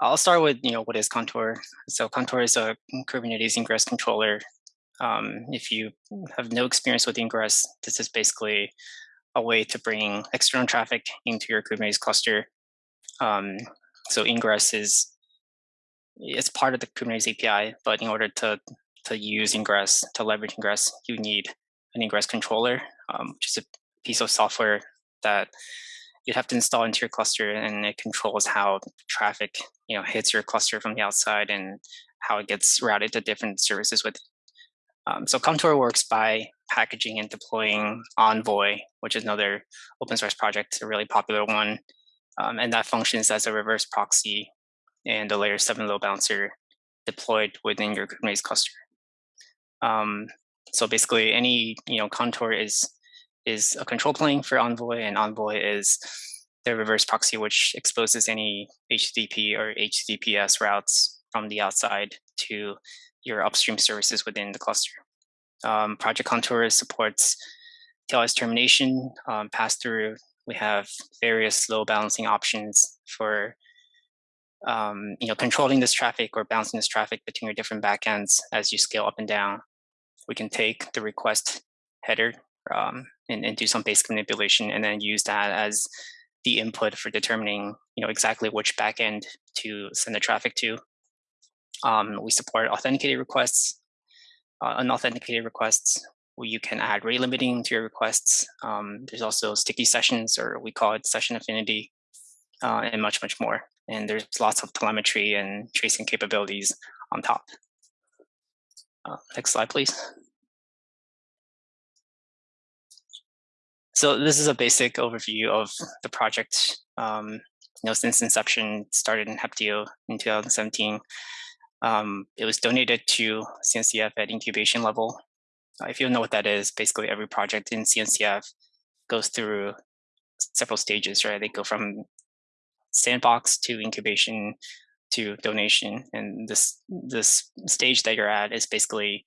I'll start with you know what is Contour. So Contour is a Kubernetes ingress controller. Um, if you have no experience with ingress, this is basically a way to bring external traffic into your Kubernetes cluster. Um, so ingress is it's part of the Kubernetes API, but in order to to use ingress to leverage ingress, you need an ingress controller, um, which is a piece of software that you have to install into your cluster, and it controls how traffic you know hits your cluster from the outside and how it gets routed to different services with um, so Contour works by packaging and deploying Envoy, which is another open source project, a really popular one. Um, and that functions as a reverse proxy and a layer seven load balancer deployed within your Kubernetes cluster. Um, so basically any, you know, Contour is, is a control plane for Envoy and Envoy is the reverse proxy, which exposes any HTTP or HTTPS routes from the outside to your upstream services within the cluster. Um, Project Contour supports TLS termination, um, pass-through. We have various load balancing options for um, you know, controlling this traffic or bouncing this traffic between your different backends as you scale up and down. We can take the request header um, and, and, do some basic manipulation and then use that as the input for determining you know, exactly which backend to send the traffic to. Um, we support authenticated requests, uh, unauthenticated requests. Where you can add rate limiting to your requests. Um, there's also sticky sessions, or we call it session affinity, uh, and much, much more. And there's lots of telemetry and tracing capabilities on top. Uh, next slide, please. So this is a basic overview of the project. Um, you know, since inception, started in Heptio in 2017. Um, it was donated to CNCF at incubation level. Uh, if you know what that is, basically every project in CNCF goes through several stages, right? They go from sandbox to incubation to donation. And this this stage that you're at is basically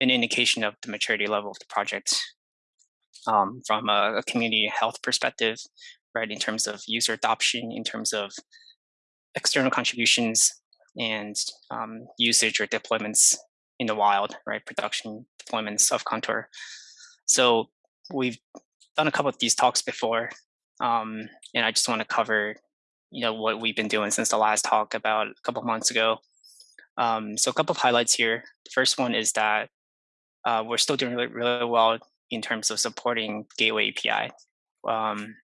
an indication of the maturity level of the project um, from a, a, community health perspective, right? In terms of user adoption, in terms of external contributions, and um, usage or deployments in the wild, right? Production deployments of Contour. So we've done a couple of these talks before, um, and I just want to cover, you know, what we've been doing since the last talk about a couple months ago. Um, so a couple of highlights here. The first one is that uh, we're still doing really, really well in terms of supporting Gateway API. Um,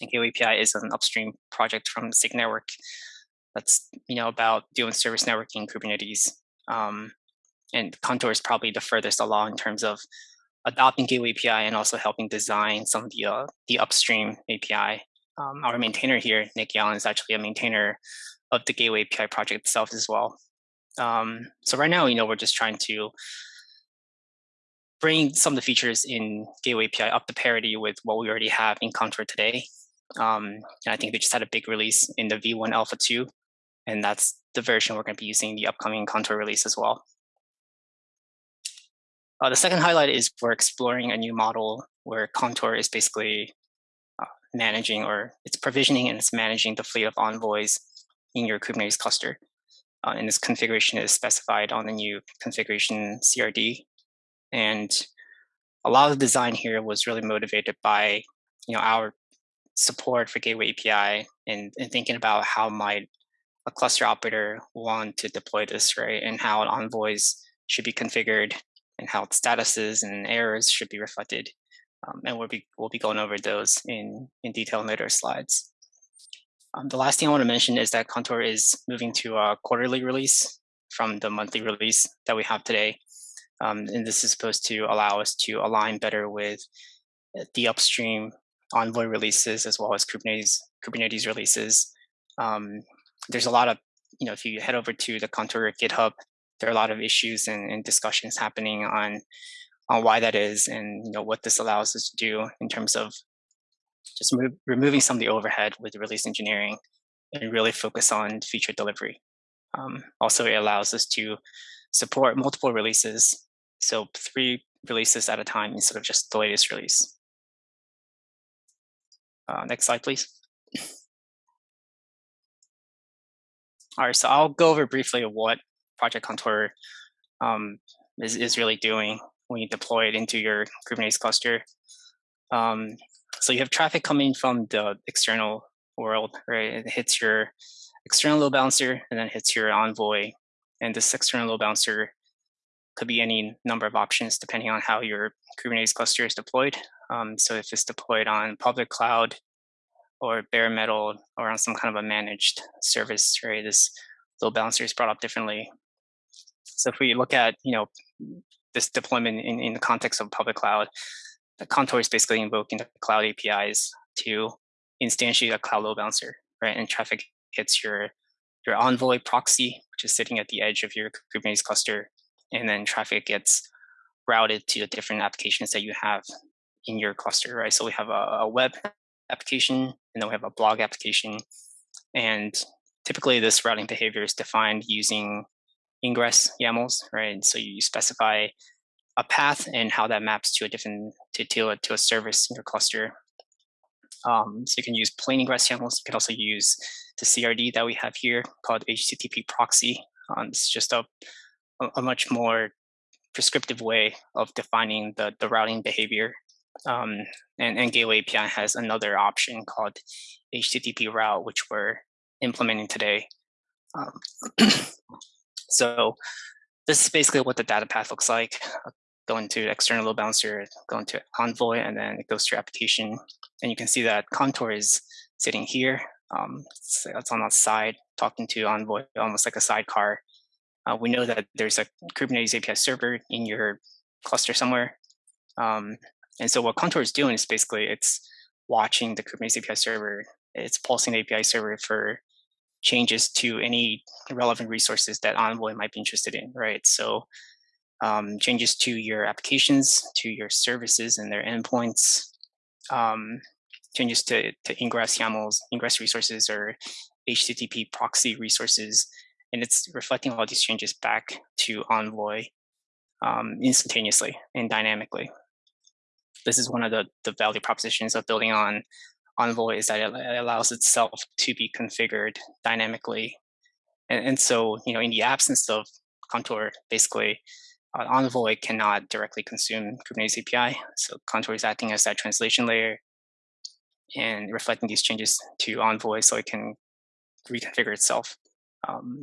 Gateway API is an upstream project from SIG network that's you know about doing service networking Kubernetes. Um, and Contour is probably the furthest along in terms of adopting Gateway API and also helping design some of the uh, the upstream API. Um, our maintainer here, Nick Young, is actually a maintainer of the Gateway API project itself as well. Um, so right now, you know, we're just trying to bring some of the features in Gateway API up to parity with what we already have in Contour today. Um, and I think they just had a big release in the V1 Alpha 2 and that's the version we're going to be using the upcoming Contour release as well. Uh, the second highlight is we're exploring a new model where Contour is basically uh, managing or it's provisioning and it's managing the fleet of envoys in your Kubernetes cluster. Uh, and this configuration is specified on the new configuration CRD. And a lot of the design here was really motivated by you know our support for Gateway API and, and thinking about how might a cluster operator want to deploy this, right? And how envoys should be configured and how statuses and errors should be reflected. Um, and we'll be, we'll be going over those in, in detail in later slides. Um, the last thing I want to mention is that Contour is moving to a quarterly release from the monthly release that we have today. Um, and this is supposed to allow us to align better with the upstream Envoy releases as well as Kubernetes Kubernetes releases. Um, there's a lot of, you know, if you head over to the Contour GitHub, there are a lot of issues and, and discussions happening on on why that is and you know what this allows us to do in terms of just removing some of the overhead with release engineering and really focus on feature delivery. Um, also, it allows us to support multiple releases, so three releases at a time instead of just the latest release. Uh, next slide, please. All right, so I'll go over briefly what Project Contour um, is, is really doing when you deploy it into your Kubernetes cluster. Um, so you have traffic coming from the external world, right? It hits your external load balancer and then hits your Envoy. And this external load balancer could be any number of options depending on how your Kubernetes cluster is deployed. Um, so if it's deployed on public cloud, or bare metal or on some kind of a managed service, right? This load balancer is brought up differently. So if we look at, you know, this deployment in, in the context of public cloud, the Contour is basically invoking the cloud APIs to instantiate a cloud load balancer, right? And traffic hits your your Envoy proxy, which is sitting at the edge of your Kubernetes cluster, and then traffic gets routed to the different applications that you have in your cluster, right? So we have a, a web application, and then we have a blog application. And typically this routing behavior is defined using ingress YAMLs, right? So you specify a path and how that maps to a different to, to, a, to a service in your cluster. Um, so you can use plain ingress YAMLs. You can also use the CRD that we have here called HTTP proxy. Um, it's just a, a much more prescriptive way of defining the, the routing behavior um, and, and Gateway API has another option called HTTP route, which we're implementing today. Um, so this is basically what the data path looks like. Going to external load balancer, going to Envoy, and then it goes to your application. And you can see that Contour is sitting here. Um, it's on the side, talking to Envoy, almost like a sidecar. Uh, we know that there's a Kubernetes API server in your cluster somewhere. Um, and so what Contour is doing is basically it's watching the Kubernetes API server, it's pulsing the API server for changes to any relevant resources that Envoy might be interested in, right? So um, changes to your applications, to your services and their endpoints, um, changes to, to ingress YAMLs, ingress resources or HTTP proxy resources. And it's reflecting all these changes back to Envoy um, instantaneously and dynamically this is one of the, the value propositions of building on Envoy is that it allows itself to be configured dynamically. And, and so, you know, in the absence of Contour, basically, uh, Envoy cannot directly consume Kubernetes API. So Contour is acting as that translation layer and reflecting these changes to Envoy so it can reconfigure itself. Um,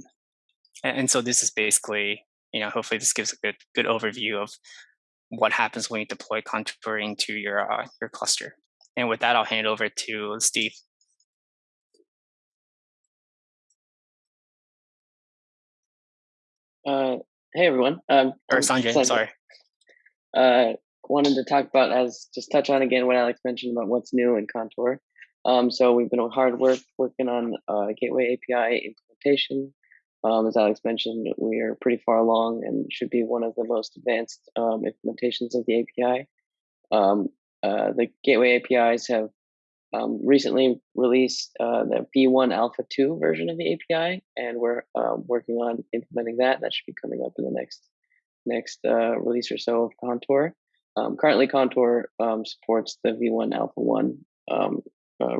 and, and so this is basically, you know, hopefully this gives a good good overview of what happens when you deploy Contour into your uh, your cluster. And with that, I'll hand it over to Steve. Uh, hey everyone. Um, or Sanjay, Sanjay. sorry. Uh, wanted to talk about as just touch on again what Alex mentioned about what's new in Contour. Um, so we've been hard work working on uh, Gateway API implementation. Um, as Alex mentioned, we are pretty far along and should be one of the most advanced um, implementations of the API. Um, uh, the Gateway APIs have um, recently released uh, the V1 Alpha 2 version of the API, and we're um, working on implementing that. That should be coming up in the next next uh, release or so of Contour. Um, currently, Contour supports the V1 Alpha 1 uh,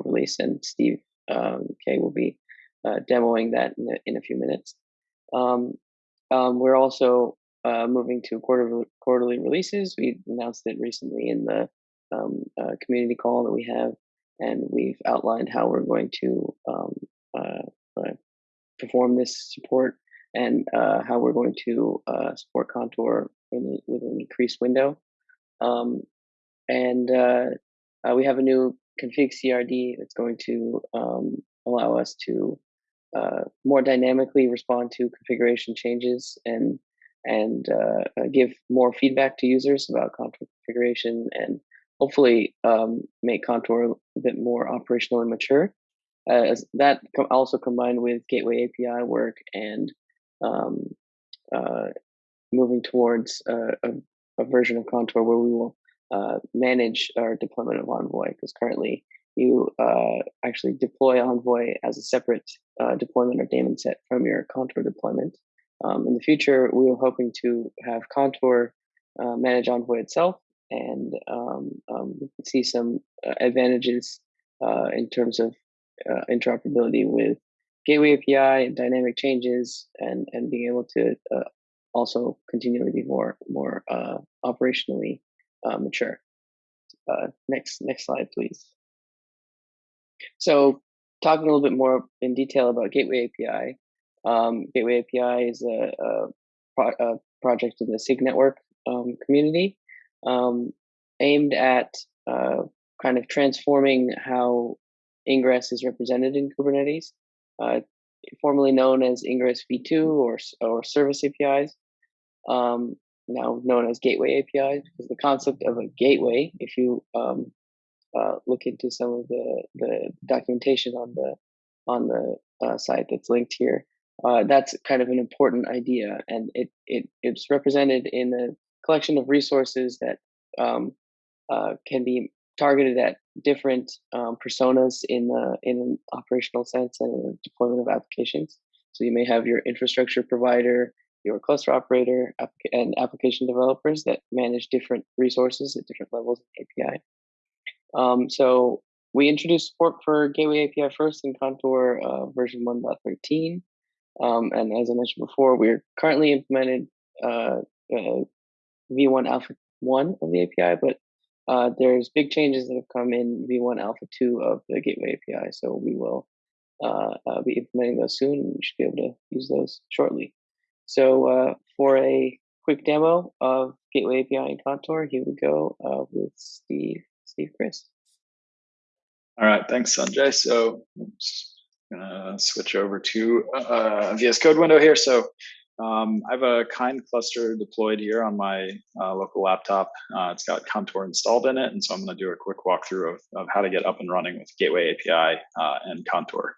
release, and Steve K will be uh, demoing that in a, in a few minutes. Um, um, we're also uh, moving to quarter, quarterly releases. We announced it recently in the um, uh, community call that we have, and we've outlined how we're going to um, uh, uh, perform this support and uh, how we're going to support Contour with, with, an increased window. Um, and we have a new config CRD that's going to um, allow us to uh, more dynamically respond to configuration changes and and uh, uh, give more feedback to users about contour configuration and hopefully um, make contour a bit more operational and mature. Uh, that also combined with gateway API work and um, uh, moving towards a, a, a, version of contour where we will uh, manage our deployment of Envoy because currently you uh, actually deploy Envoy as a separate uh, deployment or daemon set from your Contour deployment. Um, in the future, we are hoping to have Contour uh, manage Envoy itself and um, um, see some uh, advantages uh, in terms of uh, interoperability with gateway API and dynamic changes, and and being able to also continually be more more uh, operationally uh, mature. Uh, next next slide, please. So talking a little bit more in detail about Gateway API. Um, Gateway API is a, a, pro- a, project in the SIG network um, community um, aimed at uh, kind of transforming how ingress is represented in Kubernetes, uh, formerly known as Ingress v2 or, or service APIs, um, now known as gateway APIs, because the concept of a gateway, if you um, uh, look into some of the, the documentation on the on the uh, site that's linked here, uh, that's kind of an important idea, and it, it it's represented in a collection of resources that um, uh, can be targeted at different um, personas in the in an operational sense and deployment of applications. So you may have your infrastructure provider, your cluster operator, and application developers that manage different resources at different levels of API. Um, so we introduced support for Gateway API first in Contour uh, version 1.13. Um, and as I mentioned before, we're currently implemented uh, uh, V1 Alpha 1 of the API, but uh, there's big changes that have come in V1 Alpha 2 of the Gateway API, so we will uh, uh, be implementing those soon, and we should be able to use those shortly. So for a quick demo of Gateway API in Contour, here we go with Steve, Steve Kriss. All right, thanks, Sanjay. So I'm gonna switch over to uh, VS Code window here. So um, I have a kind cluster deployed here on my uh, local laptop. Uh, it's got Contour installed in it, and so I'm going to do a quick walkthrough of, of how to get up and running with Gateway API uh, and Contour.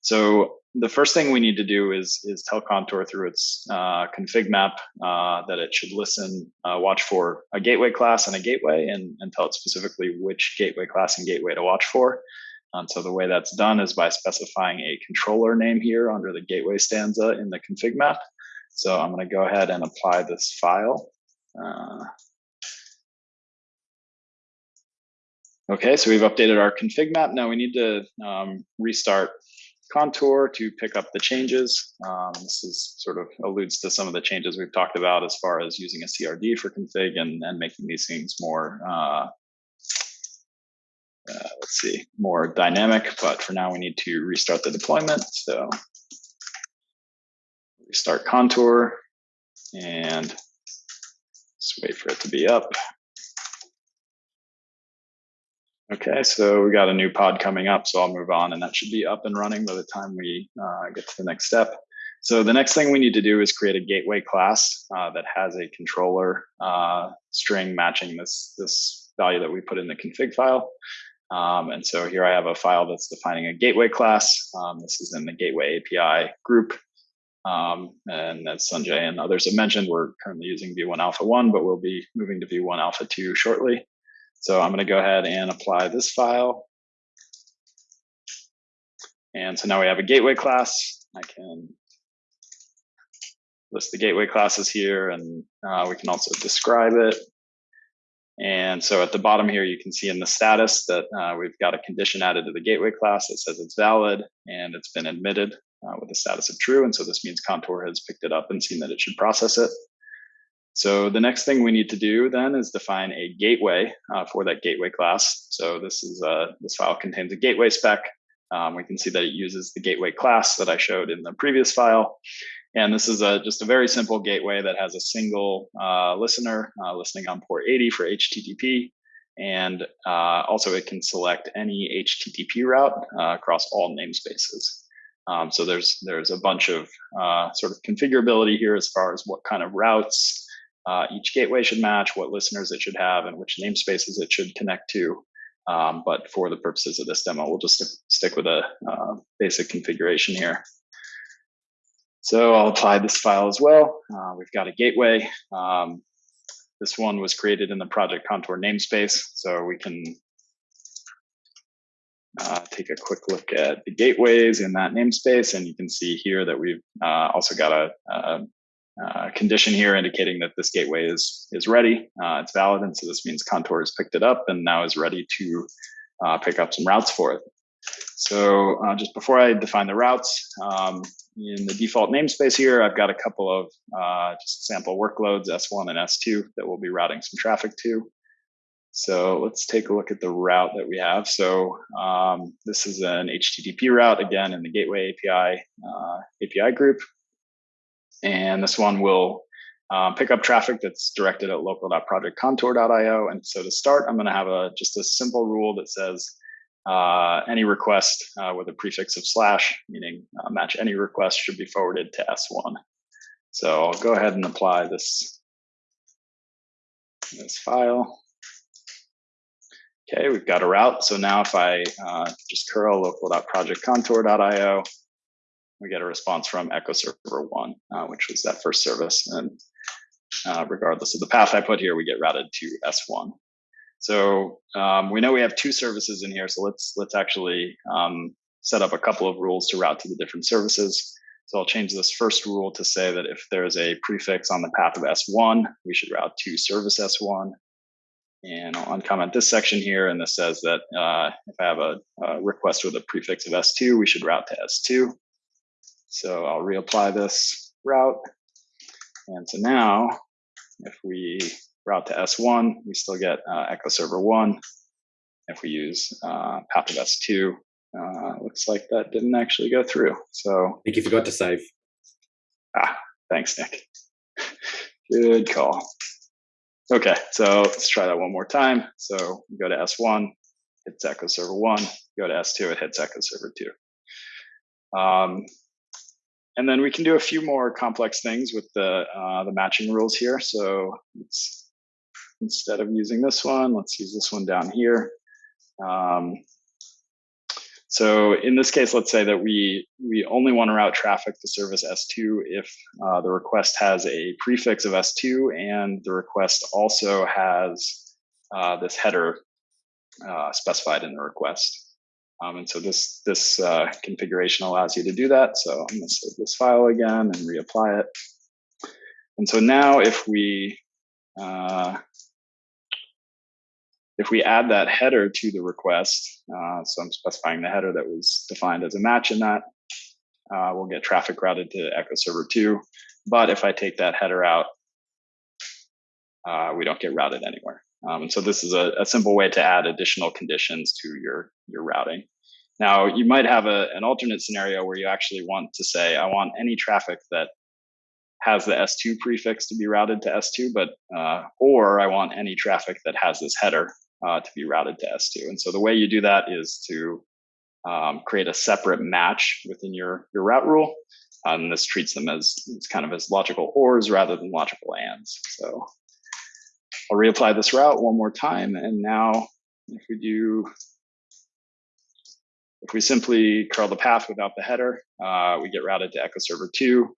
So the first thing we need to do is is tell Contour through its uh, config map uh, that it should listen, uh, watch for a gateway class and a gateway, and, and tell it specifically which gateway class and gateway to watch for. And so the way that's done is by specifying a controller name here under the gateway stanza in the config map. So I'm going to go ahead and apply this file. Uh, okay, so we've updated our config map. Now we need to um, restart Contour to pick up the changes. Um, this is sort of alludes to some of the changes we've talked about as far as using a CRD for config and, and making these things more, uh, uh, let's see, more dynamic. But for now, we need to restart the deployment. So restart contour and just wait for it to be up. Okay, so we got a new pod coming up, so I'll move on and that should be up and running by the time we uh, get to the next step. So the next thing we need to do is create a gateway class uh, that has a controller uh, string matching this, this value that we put in the config file. Um, and so here I have a file that's defining a gateway class. Um, this is in the gateway API group. Um, and as Sanjay and others have mentioned, we're currently using V1 Alpha 1, but we'll be moving to V1 Alpha 2 shortly. So I'm going to go ahead and apply this file. And so now we have a gateway class. I can list the gateway classes here, and uh, we can also describe it. And so at the bottom here, you can see in the status that uh, we've got a condition added to the gateway class that says it's valid and it's been admitted uh, with the status of true. And so this means Contour has picked it up and seen that it should process it. So the next thing we need to do then is define a gateway uh, for that gateway class. So this is uh, this file contains a gateway spec. Um, we can see that it uses the gateway class that I showed in the previous file. And this is a, just a very simple gateway that has a single uh, listener uh, listening on port 80 for HTTP. And uh, also it can select any HTTP route uh, across all namespaces. Um, so there's there's a bunch of sort of configurability here as far as what kind of routes uh, each gateway should match, what listeners it should have, and which namespaces it should connect to. Um, but for the purposes of this demo, we'll just stick with a uh, basic configuration here. So I'll apply this file as well. Uh, we've got a gateway. Um, this one was created in the project contour namespace, so we can uh, take a quick look at the gateways in that namespace, and you can see here that we've uh, also got a, a, a, condition here indicating that this gateway is is ready, uh, it's valid, and so this means Contour has picked it up and now is ready to uh, pick up some routes for it. So uh, just before I define the routes, um, in the default namespace here, I've got a couple of uh, just sample workloads, S1 and S2, that we'll be routing some traffic to. So let's take a look at the route that we have. So um, this is an HTTP route, again, in the Gateway API uh, API group. And this one will um, pick up traffic that's directed at local.projectcontour.io. And so to start, I'm going to have a just a simple rule that says uh, any request uh, with a prefix of slash, meaning uh, match any request should be forwarded to S1. So I'll go ahead and apply this, this file. Okay, we've got a route. So now if I uh, just curl local.projectcontour.io, we get a response from echo server one, uh, which was that first service. And uh, regardless of the path I put here, we get routed to S1. So um, we know we have two services in here. So let's let's actually um, set up a couple of rules to route to the different services. So I'll change this first rule to say that if there's a prefix on the path of S1, we should route to service S1. And I'll uncomment this section here. And this says that uh, if I have a, a, request with a prefix of S2, we should route to S2. So I'll reapply this route. And so now if we route to S1, we still get uh, echo server 1. If we use uh, path of S2, uh, looks like that didn't actually go through. So I think you forgot to save. Ah, thanks, Nick. Good call. Okay, so let's try that one more time. So we go to S1, hits echo server 1. Go to S2, it hits echo server 2. Um, and then we can do a few more complex things with the uh, the matching rules here. So instead of using this one, let's use this one down here. Um, so in this case, let's say that we we only want to route traffic to service S2 if uh, the request has a prefix of S2 and the request also has uh, this header uh, specified in the request. Um, and so this, this uh, configuration allows you to do that. So I'm going to save this file again and reapply it. And so now if we uh, if we add that header to the request, uh, so I'm specifying the header that was defined as a match in that, uh, we'll get traffic routed to Echo Server 2. But if I take that header out, uh, we don't get routed anywhere. Um, and so this is a, a, simple way to add additional conditions to your, your routing. Now, you might have a, an alternate scenario where you actually want to say, I want any traffic that has the S2 prefix to be routed to S2, but uh, or I want any traffic that has this header uh, to be routed to S2. And so the way you do that is to um, create a separate match within your, your route rule. And this treats them as, as kind of as logical ors rather than logical ands. So I'll reapply this route one more time. And now if we do, if we simply curl the path without the header, uh, we get routed to echo server two.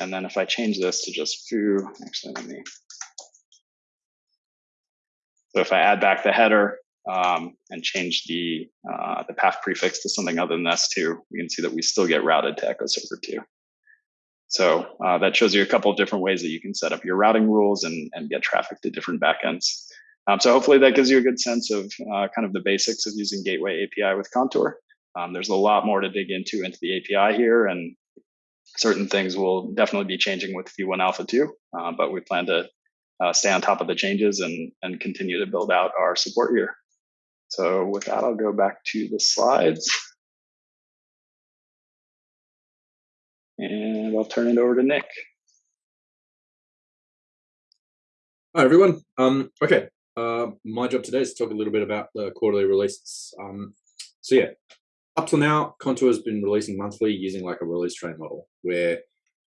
And then if I change this to just foo, actually let me, so if I add back the header um, and change the, uh, the path prefix to something other than S2, we can see that we still get routed to echo server two. So uh, that shows you a couple of different ways that you can set up your routing rules and, and get traffic to different backends. Um, so hopefully that gives you a good sense of uh, kind of the basics of using Gateway API with Contour. Um, there's a lot more to dig into into the API here, and certain things will definitely be changing with V1 Alpha 2, uh, but we plan to uh, stay on top of the changes and, and continue to build out our support here. So with that, I'll go back to the slides. And I'll turn it over to Nick. Hi, everyone. Um, okay, uh, my job today is to talk a little bit about the quarterly releases. Um, so yeah, up till now, Contour has been releasing monthly using like a release train model, where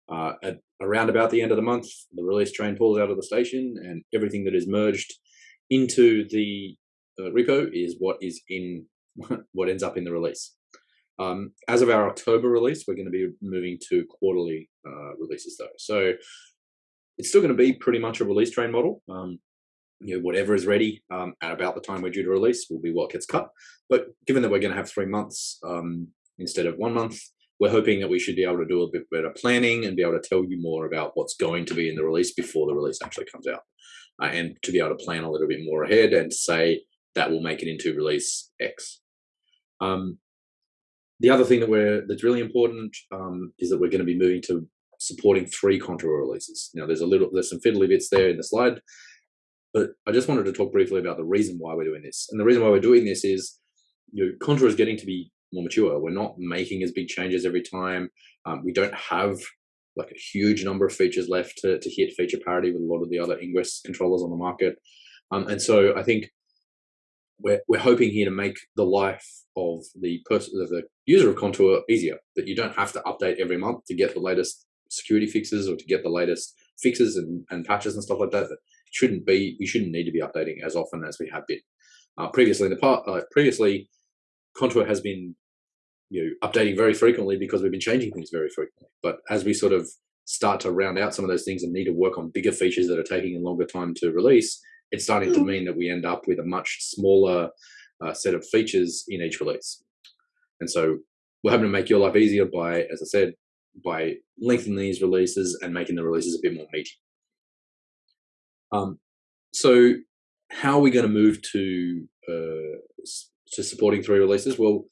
uh, at around about the end of the month, the release train pulls out of the station, and everything that is merged into the uh, repo is what is in what ends up in the release. Um, as of our October release, we're going to be moving to quarterly uh, releases though. So it's still going to be pretty much a release train model. Um, you know, whatever is ready um, at about the time we're due to release will be what gets cut. But given that we're going to have three months um, instead of one month, we're hoping that we should be able to do a bit better planning and be able to tell you more about what's going to be in the release before the release actually comes out. Uh, and to be able to plan a little bit more ahead and say that will make it into release X. Um, the other thing that we're that's really important um, is that we're going to be moving to supporting three contour releases. Now, there's a little there's some fiddly bits there in the slide, but I just wanted to talk briefly about the reason why we're doing this. And the reason why we're doing this is, you know, contour is getting to be more mature. We're not making as big changes every time. Um, we don't have like a huge number of features left to, to hit feature parity with a lot of the other ingress controllers on the market. Um, and so I think we're, we're hoping here to make the life of the person of the user of contour easier that you don't have to update every month to get the latest security fixes or to get the latest fixes and, and patches and stuff like that. That shouldn't be we shouldn't need to be updating as often as we have been. Uh, previously in the part uh, previously contour has been you know updating very frequently because we've been changing things very frequently. But as we sort of start to round out some of those things and need to work on bigger features that are taking a longer time to release it's starting to mean that we end up with a much smaller uh, set of features in each release. And so we're hoping to make your life easier by, as I said, by lengthening these releases and making the releases a bit more meaty. Um, so how are we going to move to uh, to supporting three releases? Well,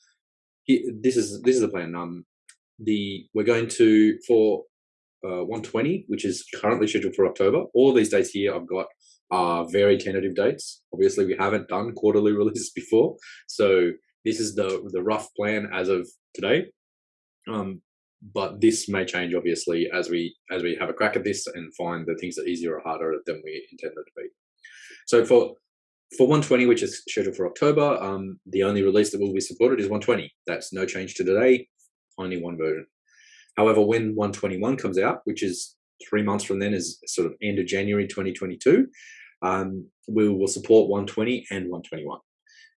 this is this is the plan. Um, the we're going to for uh, 120, which is currently scheduled for October. All these dates here I've got are very tentative dates. Obviously, we haven't done quarterly releases before, so this is the the rough plan as of today. Um, but this may change obviously as we as we have a crack at this and find the things that are easier or harder than we intended to be. So for for 120, which is scheduled for October, um, the only release that will be supported is 120. That's no change to today, only one version. However, when 121 comes out, which is three months from then, is sort of end of January 2022, um, we will support 120 and 121.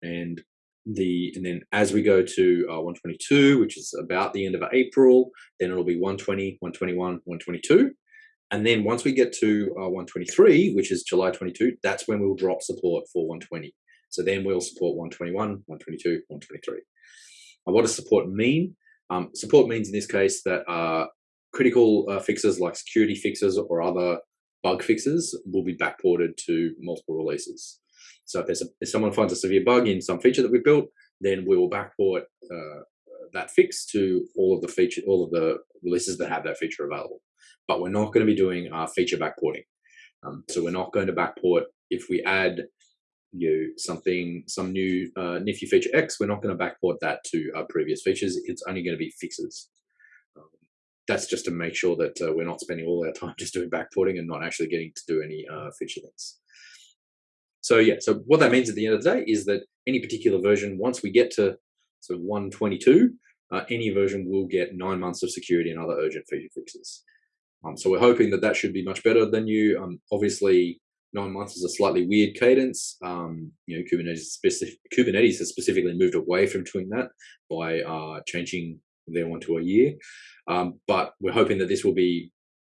And the and then as we go to uh, 122, which is about the end of April, then it'll be 120, 121, 122. And then once we get to uh, 123, which is July 22, that's when we'll drop support for 120. So then we'll support 121, 122, 123. what does support mean? Um, support means in this case that uh, critical uh, fixes like security fixes or other bug fixes will be backported to multiple releases. So if, there's a, if someone finds a severe bug in some feature that we built, then we will backport uh, that fix to all of the feature, all of the releases that have that feature available. But we're not going to be doing uh, feature backporting. Um, so we're not going to backport if we add you know, something, some new uh, nifty feature X, we're not going to backport that to our previous features. It's only going to be fixes that's just to make sure that uh, we're not spending all our time just doing backporting and not actually getting to do any uh, feature links. So yeah, so what that means at the end of the day is that any particular version, once we get to of 122, uh, any version will get nine months of security and other urgent feature fixes. Um, so we're hoping that that should be much better than you. Um, obviously, nine months is a slightly weird cadence. Um, you know, Kubernetes, specific, Kubernetes has specifically moved away from doing that by uh, changing their one to a year. Um, but we're hoping that this will be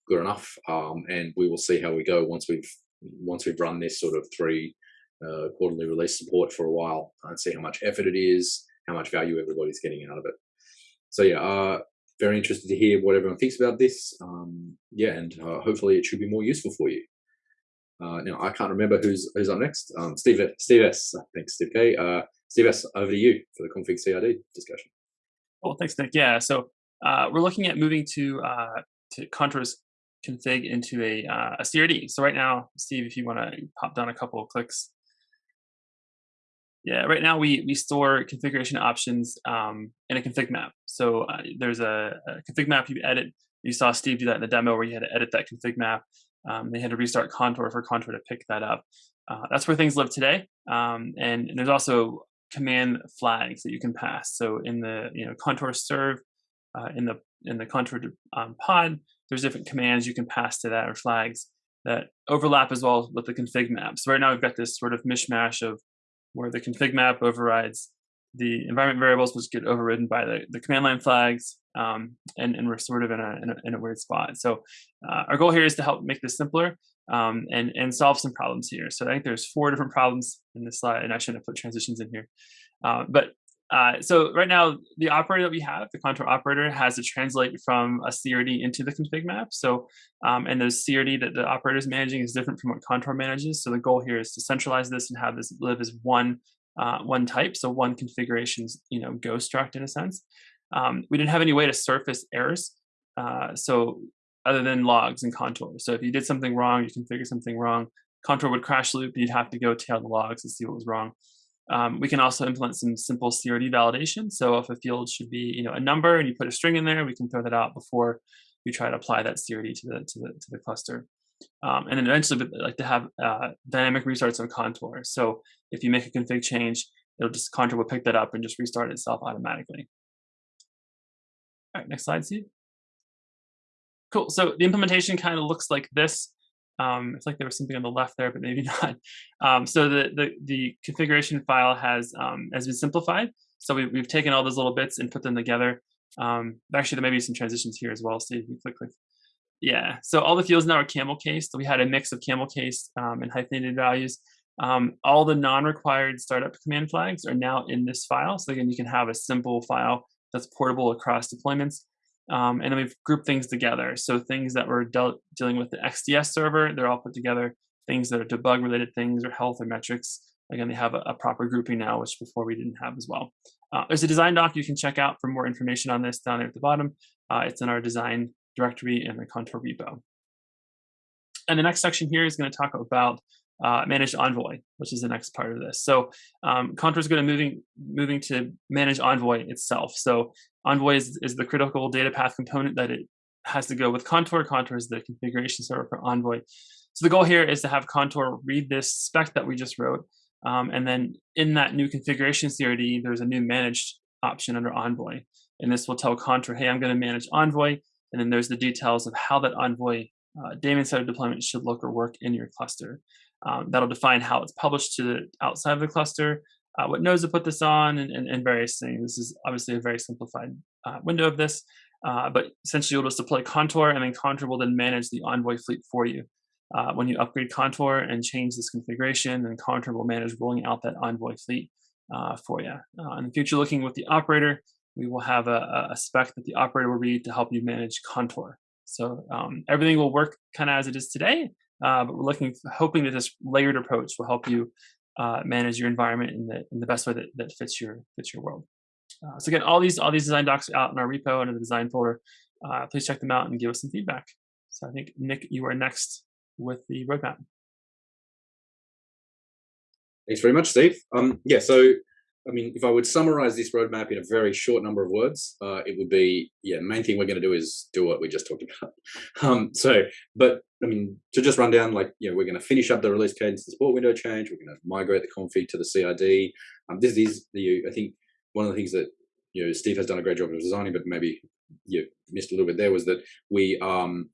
good enough, um, and we will see how we go once we've once we've run this sort of three uh, quarterly release support for a while and see how much effort it is, how much value everybody's getting out of it. So yeah, uh, very interested to hear what everyone thinks about this. Um, yeah, and uh, hopefully it should be more useful for you. Uh, now I can't remember who's who's up next. Um, Steve Steve S. Thanks, Steve K. Uh, Steve S. Over to you for the config CRD discussion. Cool, thanks, Nick. Yeah, so uh, we're looking at moving to uh, to Contour's config into a, uh, a CRD. So right now, Steve, if you want to pop down a couple of clicks. Yeah, right now we we store configuration options um, in a config map. So uh, there's a, a, config map you edit. You saw Steve do that in the demo where you had to edit that config map. Um, they had to restart Contour for Contour to pick that up. Uh, that's where things live today. Um, and, and, there's also command flags that you can pass. So in the you know contour serve, uh, in the in the contour um, pod, there's different commands you can pass to that or flags that overlap as well with the config map. So right now we've got this sort of mishmash of where the config map overrides the environment variables, which get overridden by the, the command line flags, um, and, and we're sort of in a, in a, in a weird spot. So uh, our goal here is to help make this simpler um, and, and solve some problems here. So I think there's four different problems in this slide, and I shouldn't have put transitions in here. Uh, but uh, so right now, the operator that we have, the contour operator, has to translate from a CRD into the config map. So, um, and the CRD that the operator is managing is different from what contour manages. So the goal here is to centralize this and have this live as one uh, one type, so one configuration's you know go struct in a sense. um, we didn't have any way to surface errors. Uh, so other than logs and contour. So if you did something wrong, you configure something wrong, contour would crash loop, you'd have to go tail the logs to see what was wrong. Um, we can also implement some simple CRD validation. So if a field should be, you know, a number and you put a string in there, we can throw that out before we try to apply that CRD to the to the to the cluster. Um, and then eventually, we'd like to have uh, dynamic restarts of contour. So if you make a config change, it'll just contour will pick that up and just restart itself automatically. All right, next slide, Steve. Cool. So the implementation kind of looks like this. Um, it's like there was something on the left there, but maybe not. Um, so the, the, the configuration file has um, has been simplified. So we, we've taken all those little bits and put them together. Um, actually, there may be some transitions here as well. So if you can click, click. Yeah. So all the fields now are camel case. So we had a mix of camel case um, and hyphenated values. Um, all the non-required startup command flags are now in this file. So again, you can have a simple file that's portable across deployments. Um, and then we've grouped things together. So things that were dealt, dealing with the XDS server, they're all put together. Things that are debug related things or health or metrics, again, they have a, a proper grouping now, which before we didn't have as well. Uh, there's a design doc you can check out for more information on this down there at the bottom. Uh, it's in our design directory in the Contour repo. And the next section here is going to talk about uh, manage Envoy, which is the next part of this. So um, Contour is going to moving moving to manage Envoy itself. So Envoy is, is the critical data path component that it has to go with Contour. Contour is the configuration server for Envoy. So the goal here is to have Contour read this spec that we just wrote, um, and then in that new configuration CRD, there's a new managed option under Envoy, and this will tell Contour, hey, I'm going to manage Envoy, and then there's the details of how that Envoy uh, daemon set of deployment should look or work in your cluster. Um, that'll define how it's published to the outside of the cluster, uh, what nodes to put this on, and, and, and, various things. This is obviously a very simplified uh, window of this, uh, but essentially you'll just deploy Contour, and then Contour will then manage the Envoy fleet for you. Uh, when you upgrade Contour and change this configuration, then Contour will manage rolling out that Envoy fleet uh, for you. Uh, in the future, looking with the operator, we will have a, a, spec that the operator will read to help you manage Contour. So um, everything will work kind of as it is today, uh, but we're looking, hoping that this layered approach will help you uh, manage your environment in the in the best way that, that fits your fits your world. Uh, so again, all these all these design docs are out in our repo in the design folder. Uh, please check them out and give us some feedback. So I think Nick, you are next with the roadmap. Thanks very much, Steve. Um, yeah, so I mean, if I would summarize this roadmap in a very short number of words, uh, it would be, yeah, main thing we're going to do is do what we just talked about. Um, so, but I mean, to just run down, like, you know, we're going to finish up the release cadence, the support window change. We're going to migrate the config to the CRD. Um, this is the, I think, one of the things that you know Steve has done a great job of designing, but maybe you missed a little bit there was that we um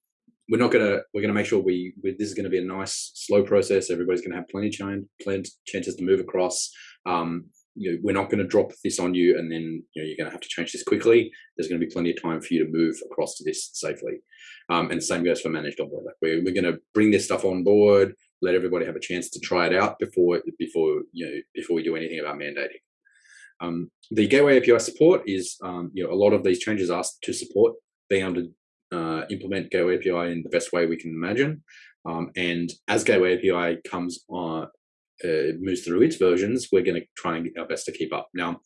we're not gonna we're gonna make sure we, we this is gonna be a nice slow process. Everybody's gonna have plenty of time, plenty chances to move across. Um, you know, we're not going to drop this on you and then you know, you're going to have to change this quickly. There's going to be plenty of time for you to move across to this safely. Um, and same goes for managed Envoy. Like we're, we're going to bring this stuff on board, let everybody have a chance to try it out before before you know before we do anything about mandating. Um, the Gateway API support is um, you know a lot of these changes asked to support being able to uh, implement Gateway API in the best way we can imagine. Um, and as Gateway API comes on, uh, moves through its versions, we're going to try and get our best to keep up. Now,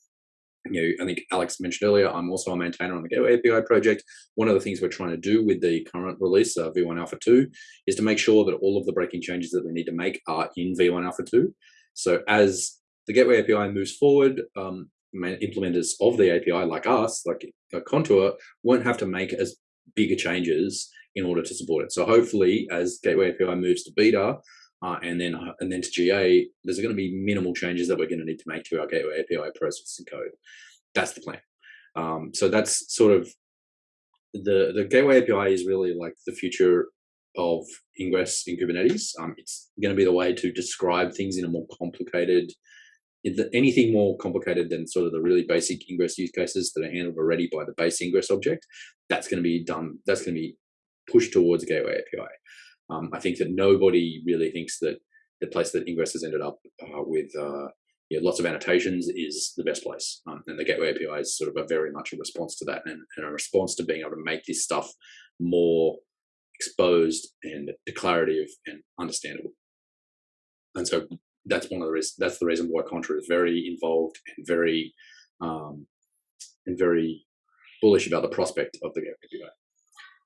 you know, I think Alex mentioned earlier, I'm also a maintainer on the Gateway API project. One of the things we're trying to do with the current release, uh, V1 Alpha 2, is to make sure that all of the breaking changes that we need to make are in V1 Alpha 2. So as the Gateway API moves forward, um, implementers of the API like us, like Contour, won't have to make as bigger changes in order to support it. So hopefully, as Gateway API moves to beta, uh, and then uh, and then to GA, there's going to be minimal changes that we're going to need to make to our Gateway API processing code. That's the plan. Um, so that's sort of the the Gateway API is really like the future of Ingress in Kubernetes. Um, it's going to be the way to describe things in a more complicated, anything more complicated than sort of the really basic Ingress use cases that are handled already by the base Ingress object. That's going to be done. That's going to be pushed towards Gateway API. Um, I think that nobody really thinks that the place that Ingress has ended up uh, with uh, you know, lots of annotations is the best place. Um, and the Gateway API is sort of a very much a response to that and, and, a response to being able to make this stuff more exposed and declarative and understandable. And so that's one of the reasons, that's the reason why Contour is very involved and very, um, and very bullish about the prospect of the Gateway API.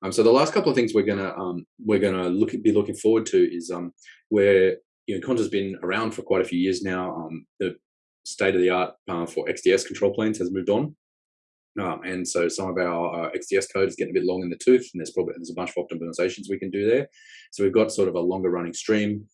Um, so the last couple of things we're gonna um, we're gonna look be looking forward to is um, where you know Contour's been around for quite a few years now. Um, the state of the art uh, for XDS control planes has moved on, um, and so some of our uh, XDS code is getting a bit long in the tooth, and there's probably there's a bunch of optimizations we can do there. So we've got sort of a longer running stream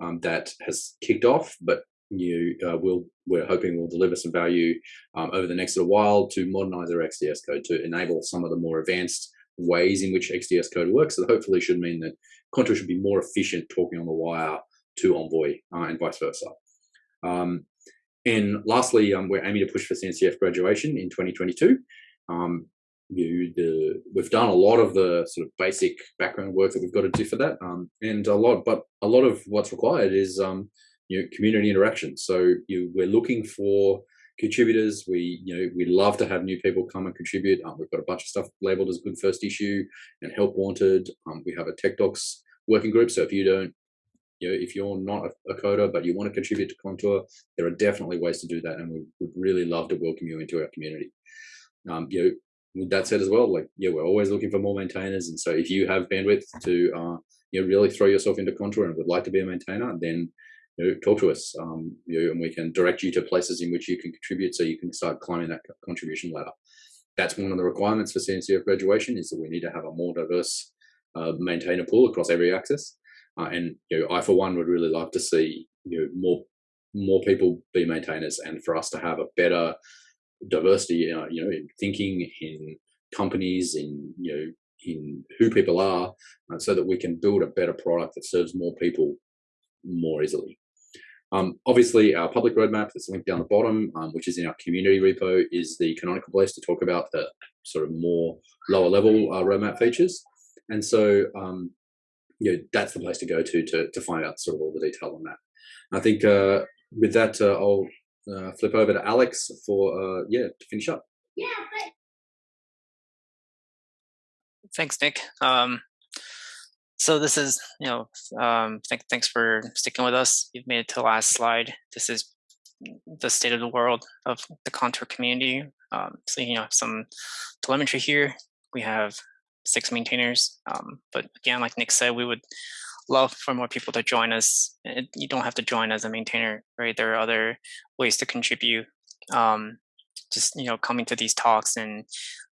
um, that has kicked off, but you uh, will we're hoping will deliver some value um, over the next little while to modernize our XDS code to enable some of the more advanced ways in which XDS code works. So hopefully should mean that Contour should be more efficient talking on the wire to Envoy uh, and vice versa. Um, and lastly, um, we're aiming to push for CNCF graduation in 2022. Um, you, the, we've done a lot of the sort of basic background work that we've got to do for that, um, and a lot, but a lot of what's required is um, you know, community interaction. So you, we're looking for contributors. We, you know, we love to have new people come and contribute. Um, we've got a bunch of stuff labeled as good first issue and help wanted. Um, we have a tech docs working group. So if you don't, you know, if you're not a, a, coder but you want to contribute to Contour, there are definitely ways to do that, and we would really love to welcome you into our community. Um, you know, with that said as well, like yeah, we're always looking for more maintainers, and so if you have bandwidth to uh, you know really throw yourself into Contour and would like to be a maintainer, then you know, talk to us, um, you know, and we can direct you to places in which you can contribute, so you can start climbing that contribution ladder. That's one of the requirements for CNCF graduation is that we need to have a more diverse uh, maintainer pool across every axis. Uh, and you know, I for one would really love to see you know more more people be maintainers, and for us to have a better diversity, uh, you know, in thinking, in companies, in you know, in who people are, uh, so that we can build a better product that serves more people more easily. Um, obviously, our public roadmap that's linked down the bottom, um, which is in our community repo, is the canonical place to talk about the sort of more lower level uh, roadmap features. And so, um, you know, that's the place to go to, to to find out sort of all the detail on that. I think uh, with that, uh, I'll uh, flip over to Alex for uh, yeah to finish up. Yeah. Thanks, Nick. Um, so this is, you know, um, th thanks for sticking with us. You've made it to the last slide. This is the state of the world of the Contour community. Um, so you know, some telemetry here. We have six maintainers, um, but again, like Nick said, we would love for more people to join us. It, you don't have to join as a maintainer, right? There are other ways to contribute. Um, just you know, coming to these talks and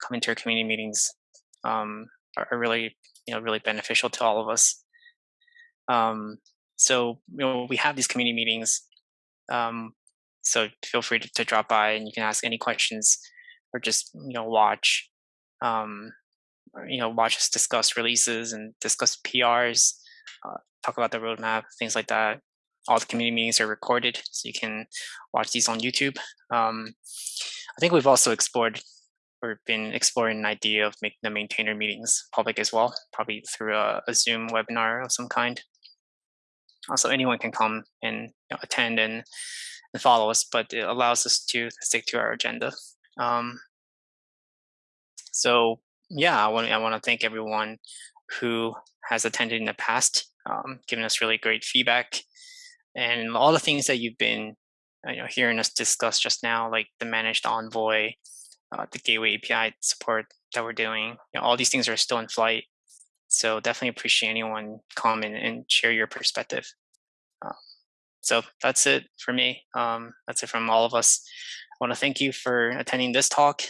coming to our community meetings um, are, are really you know really beneficial to all of us. Um, so you know we have these community meetings. Um, so feel free to, to, drop by and you can ask any questions or just you know watch um, you know watch us discuss releases and discuss PRs, uh, talk about the roadmap, things like that. All the community meetings are recorded, so you can watch these on YouTube. Um, I think we've also explored or been exploring an idea of making the maintainer meetings public as well, probably through a, a Zoom webinar of some kind. Also, anyone can come and you know, attend and, and follow us, but it allows us to stick to our agenda. Um, so yeah, I want I want to thank everyone who has attended in the past, um, giving us really great feedback, and all the things that you've been you know hearing us discuss just now, like the managed envoy, uh, the gateway API support that we're doing. You know, all these things are still in flight. So definitely appreciate anyone come and, and share your perspective. Uh, so that's it for me. Um, that's it from all of us. I want to thank you for attending this talk